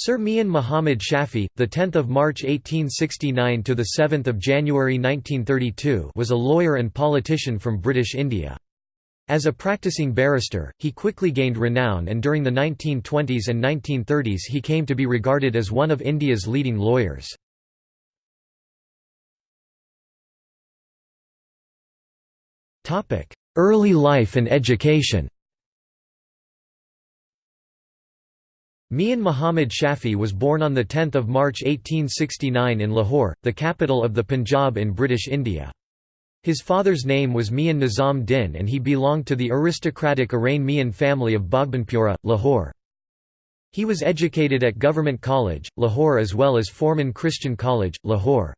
Sir Mian Muhammad Shafi, the 10th of March 1869 to the 7th of January 1932, was a lawyer and politician from British India. As a practicing barrister, he quickly gained renown and during the 1920s and 1930s he came to be regarded as one of India's leading lawyers. Early life and education Mian Muhammad Shafi was born on 10 March 1869 in Lahore, the capital of the Punjab in British India. His father's name was Mian Nizam Din and he belonged to the aristocratic Arain Mian family of Bhagbanpura, Lahore. He was educated at Government College, Lahore as well as Forman Christian College, Lahore.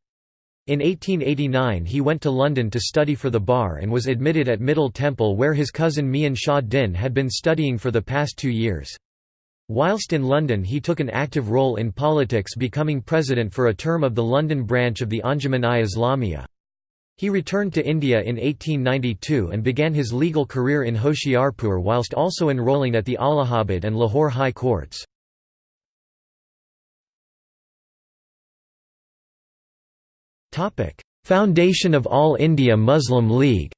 In 1889 he went to London to study for the bar and was admitted at Middle Temple where his cousin Mian Shah Din had been studying for the past two years. Whilst in London he took an active role in politics becoming president for a term of the London branch of the Anjuman-i Islamiyah. He returned to India in 1892 and began his legal career in Hoshiarpur whilst also enrolling at the Allahabad and Lahore High Courts. Foundation of All India Muslim League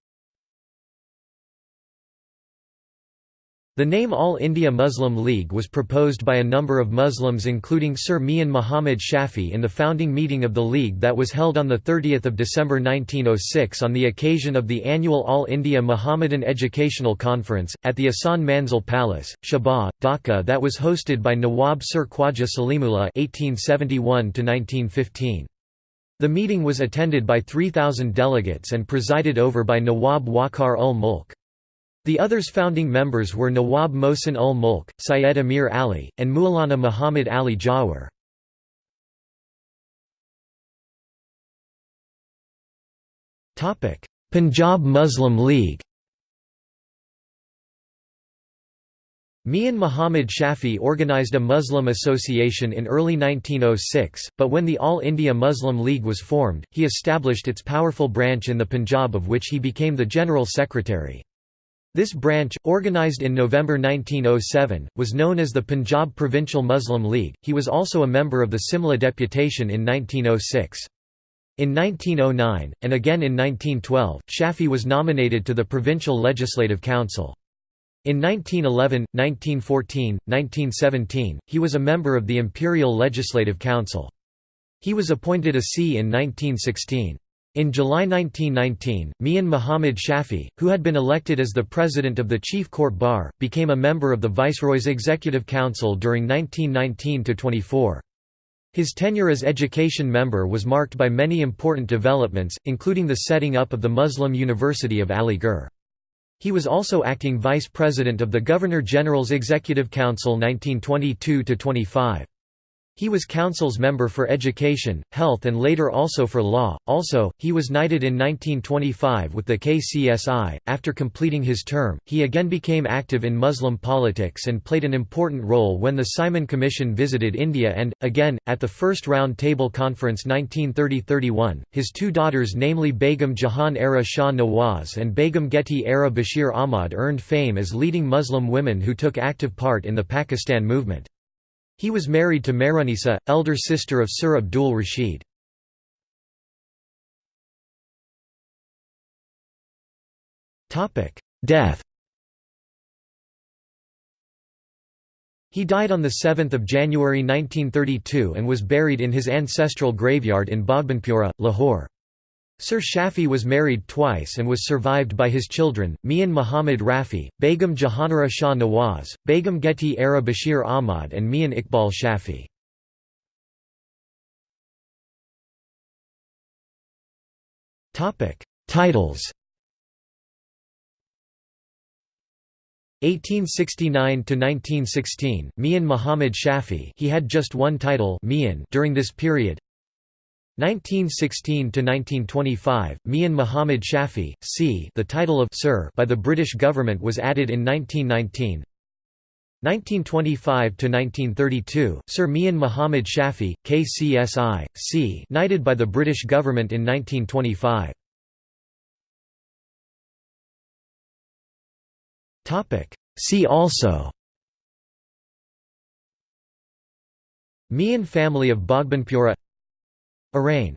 The name All India Muslim League was proposed by a number of Muslims including Sir Mian Muhammad Shafi in the founding meeting of the League that was held on 30 December 1906 on the occasion of the annual All India Muhammadan Educational Conference, at the Ahsan Manzil Palace, Shabah, Dhaka that was hosted by Nawab Sir Khwaja Salimullah (1871–1915). The meeting was attended by 3,000 delegates and presided over by Nawab Waqar ul Mulk. The others founding members were Nawab Mohsin ul Mulk, Syed Amir Ali, and Maulana Muhammad Ali Jawhar. Punjab Muslim League Mian Muhammad Shafi organised a Muslim association in early 1906, but when the All India Muslim League was formed, he established its powerful branch in the Punjab of which he became the General Secretary. This branch, organized in November 1907, was known as the Punjab Provincial Muslim League. He was also a member of the Simla deputation in 1906. In 1909, and again in 1912, Shafi was nominated to the Provincial Legislative Council. In 1911, 1914, 1917, he was a member of the Imperial Legislative Council. He was appointed a C in 1916. In July 1919, Mian Muhammad Shafi, who had been elected as the president of the Chief Court Bar, became a member of the Viceroy's Executive Council during 1919–24. His tenure as education member was marked by many important developments, including the setting up of the Muslim University of Aligarh. He was also acting vice president of the Governor-General's Executive Council 1922–25. He was Council's member for Education, Health and later also for Law. Also, he was knighted in 1925 with the KCSI. After completing his term, he again became active in Muslim politics and played an important role when the Simon Commission visited India and, again, at the First Round Table Conference 1930–31, his two daughters namely Begum Jahan Ara Shah Nawaz and Begum Geti Ara Bashir Ahmad earned fame as leading Muslim women who took active part in the Pakistan movement. He was married to Mehrunisa, elder sister of Sir Abdul Rashid. Death He died on 7 January 1932 and was buried in his ancestral graveyard in Bhagbanpura, Lahore. Sir Shafi was married twice and was survived by his children, Mian Muhammad Rafi, Begum Jahanara Shah Nawaz, Begum Geti Ara Bashir Ahmad and Mian Iqbal Shafi. Titles 1869 to 1916 Mian Muhammad Shafi he had just one title Mian during this period 1916–1925, Mian Muhammad Shafi, c. the title of Sir by the British government was added in 1919 1925–1932, Sir Mian Muhammad Shafi, KCSI, c. knighted by the British government in 1925. See also Mian family of Bhagbanpura Arain